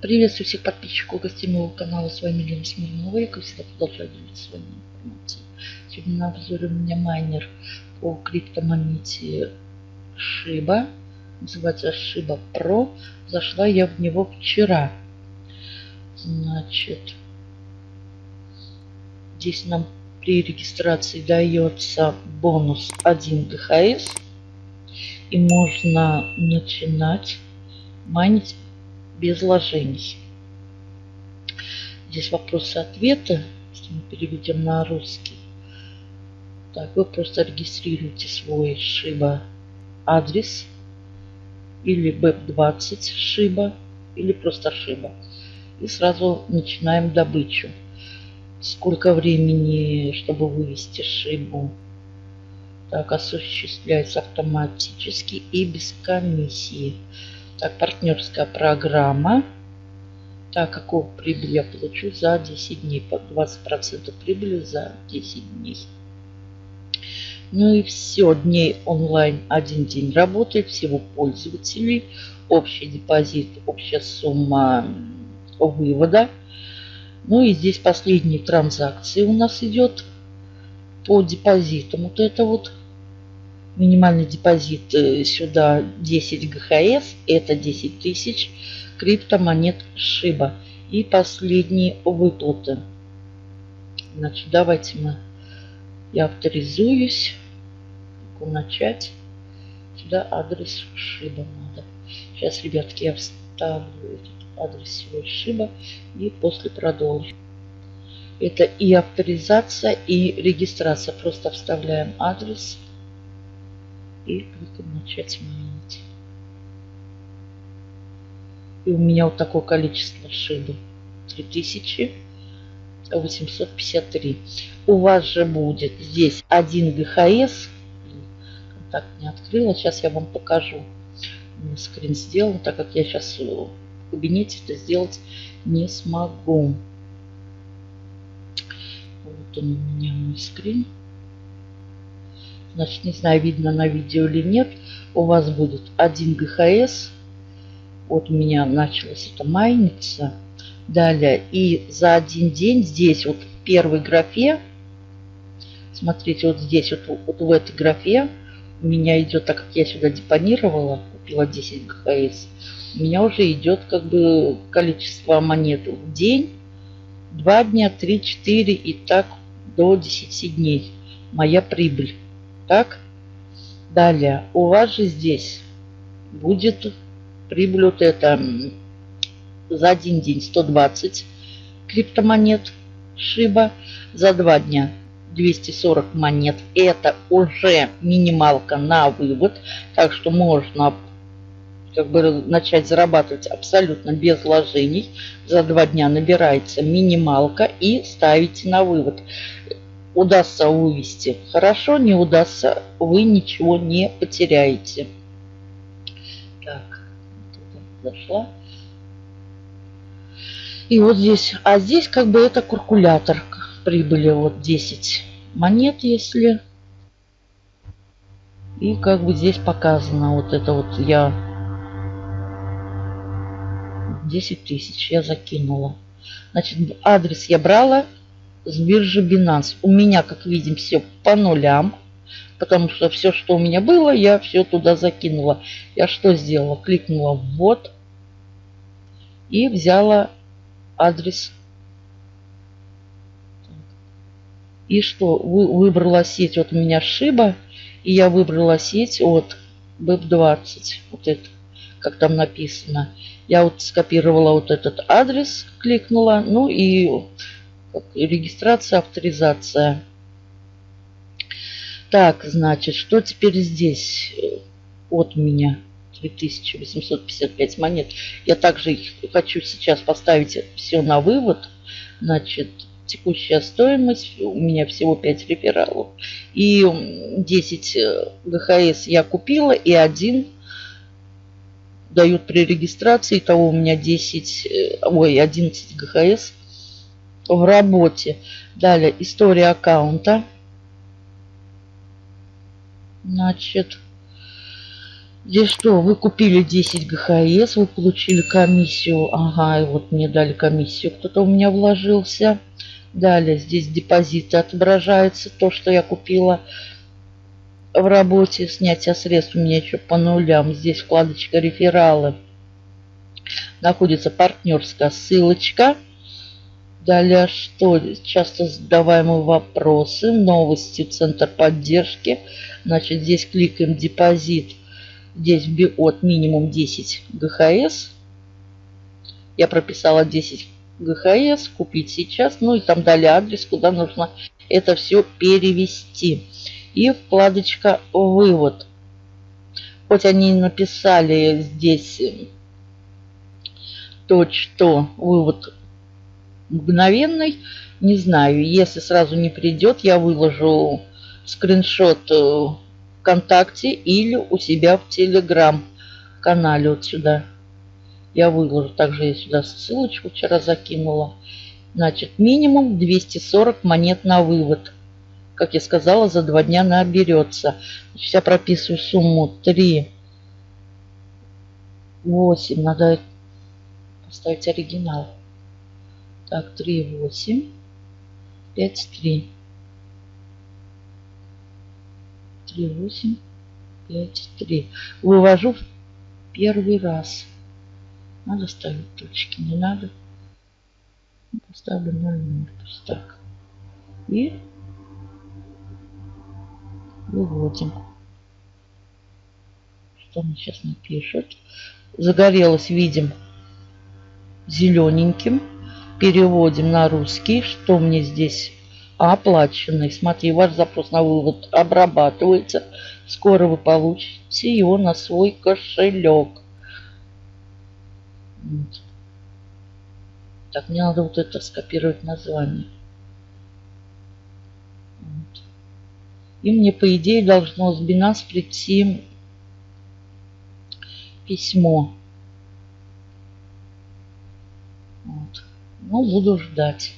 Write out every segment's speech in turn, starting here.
Приветствую всех подписчиков гостей моего канала. С вами Лена Смирнова. Я, как всегда, продолжаю делиться своими информацией. Сегодня на обзоре у меня майнер по криптомонете Шиба. Называется Шиба Pro. Зашла я в него вчера. Значит, здесь нам при регистрации дается бонус 1 ГХС. И можно начинать майнить без вложений. Здесь вопросы-ответы, если мы переведем на русский. Так, вы просто регистрируете свой Шиба адрес или BEP20 Шиба или просто Шиба. И сразу начинаем добычу. Сколько времени, чтобы вывести Шибу? Так, осуществляется автоматически и без комиссии. Так, партнерская программа. Так, какую прибыль я получу за 10 дней? По 20% прибыли за 10 дней. Ну и все, дней онлайн один день работает, всего пользователей, общий депозит, общая сумма вывода. Ну и здесь последние транзакции у нас идет по депозитам. Вот это вот Минимальный депозит э, сюда 10 ГХС, это 10 тысяч криптомонет Шиба. И последние выплаты. Значит, давайте мы, я авторизуюсь. Начать. Сюда адрес Шиба надо. Сейчас, ребятки, я вставлю этот адрес всего Шиба и после продолжу. Это и авторизация, и регистрация. Просто вставляем адрес и кликаем начать майнить. И у меня вот такое количество шибы. 3853. У вас же будет здесь 1 ГХС. Так не открыла. Сейчас я вам покажу. Скрин сделал, так как я сейчас в кабинете это сделать не смогу. Вот он у меня мой скрин значит, не знаю, видно на видео или нет, у вас будет 1 ГХС. Вот у меня началось это майниться. Далее, и за один день здесь вот в первой графе, смотрите, вот здесь вот, вот в этой графе у меня идет, так как я сюда депонировала, купила 10 ГХС, у меня уже идет как бы количество монет в день, 2 дня, 3, 4 и так до 10 дней. Моя прибыль. Так. Далее. У вас же здесь будет прибыль вот это за один день 120 криптомонет Шиба. За два дня 240 монет. Это уже минималка на вывод. Так что можно как бы начать зарабатывать абсолютно без вложений. За два дня набирается минималка и ставите на вывод удастся вывести хорошо, не удастся, вы ничего не потеряете. Так, зашла. И вот здесь, а здесь как бы это калькулятор прибыли, вот 10 монет, если. И как бы здесь показано, вот это вот я 10 тысяч я закинула. Значит, адрес я брала с биржи Binance. У меня, как видим, все по нулям. Потому что все, что у меня было, я все туда закинула. Я что сделала? Кликнула «Ввод» и взяла адрес. И что? Вы, выбрала сеть. Вот у меня Шиба. И я выбрала сеть от BEP20. Вот это, как там написано. Я вот скопировала вот этот адрес, кликнула. Ну и регистрация, авторизация. Так, значит, что теперь здесь от меня? 3855 монет. Я также хочу сейчас поставить все на вывод. Значит, текущая стоимость. У меня всего 5 рефералов. И 10 ГХС я купила и один дают при регистрации. Того у меня 10, э, ой, 11 ГХС в работе. Далее история аккаунта. Значит, Здесь что? Вы купили 10 ГХС, вы получили комиссию. Ага, и вот мне дали комиссию. Кто-то у меня вложился. Далее здесь депозиты отображается. То, что я купила в работе. Снятие средств у меня еще по нулям. Здесь вкладочка рефералы. Находится партнерская ссылочка. Далее что? Часто задаваемые вопросы. Новости. Центр поддержки. Значит, здесь кликаем депозит Здесь от минимум 10 ГХС. Я прописала 10 ГХС, купить сейчас. Ну и там дали адрес, куда нужно это все перевести. И вкладочка «Вывод». Хоть они написали здесь то, что вывод мгновенный, не знаю. Если сразу не придет, я выложу скриншот э, ВКонтакте или у себя в Телеграм канале вот сюда. Я выложу. Также я сюда ссылочку вчера закинула. Значит, минимум 240 монет на вывод. Как я сказала, за два дня наберется. Значит, я прописываю сумму 3, 8. Надо поставить оригинал. Так, 3, 8, 5, 3. 3, 8, 5, 3. Вывожу в первый раз. Надо ставить точки, не надо. Поставлю 0, 0, пусть так. И выводим. Что он сейчас напишет? Загорелось, видим, зелененьким. Переводим на русский. Что мне здесь оплаченный. Смотри, ваш запрос на вывод обрабатывается. Скоро вы получите его на свой кошелек. Так, мне надо вот это скопировать название. И мне, по идее, должно с Binance прийти письмо. Вот. Ну, буду ждать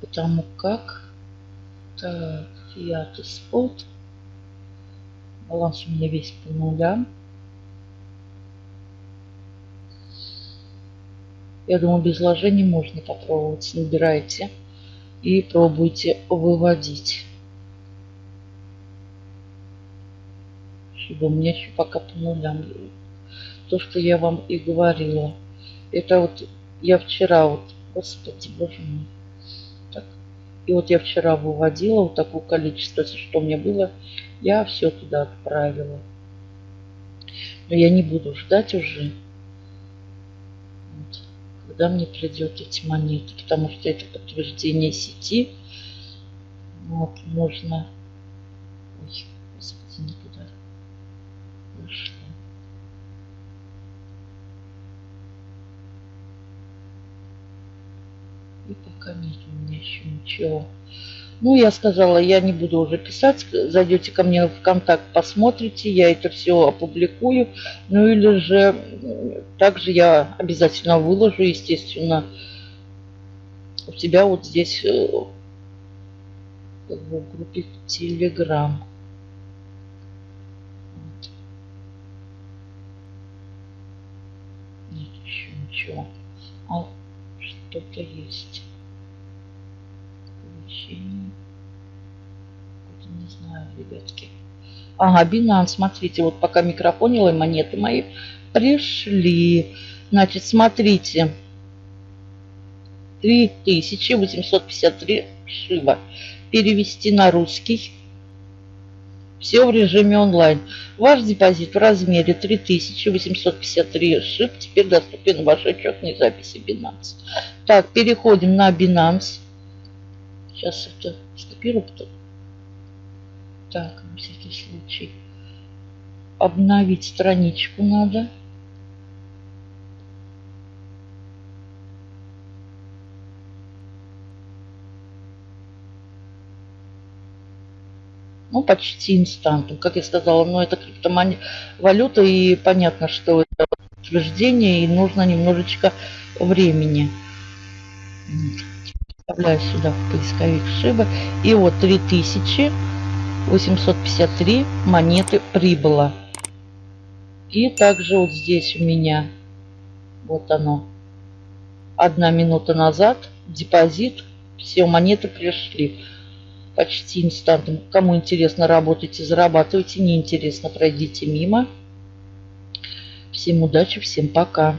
потому как так, фиат спот. Баланс у меня весь по нулям. Я думаю, без вложений можно попробовать. Набирайте и пробуйте выводить. Чтобы у меня еще пока по нулям. То, что я вам и говорила. Это вот я вчера вот, господи, боже мой. И вот я вчера выводила вот такое количество, что мне было, я все туда отправила. Но я не буду ждать уже, вот, когда мне придет эти монеты, потому что это подтверждение сети. Вот, нужно... Ой, господи, никуда И пока у меня еще ничего. Ну, я сказала, я не буду уже писать. Зайдете ко мне в контакт, посмотрите. Я это все опубликую. Ну, или же также я обязательно выложу, естественно, у тебя вот здесь э, в группе Telegram. Нет еще ничего. А что-то есть. Получение. Не знаю, ребятки. Ага, Binance, смотрите, вот пока микрофонила, монеты мои пришли. Значит, смотрите. 3853 шиба. Перевести на русский. Все в режиме онлайн. Ваш депозит в размере 3853 шип теперь доступен в ваш учетной записи Binance. Так, переходим на Binance. Сейчас это скопирую. Потом. Так, на всякий случай. Обновить страничку надо. Ну, почти инстантом. Как я сказала, но это криптовалюта, и понятно, что это утверждение, и нужно немножечко времени. Вставляю сюда в поисковик Шиба. И вот 3853 монеты прибыло. И также вот здесь у меня, вот оно, одна минута назад, депозит, все монеты пришли почти инстантом. Кому интересно, работайте, зарабатывайте, не интересно, пройдите мимо. Всем удачи, всем пока.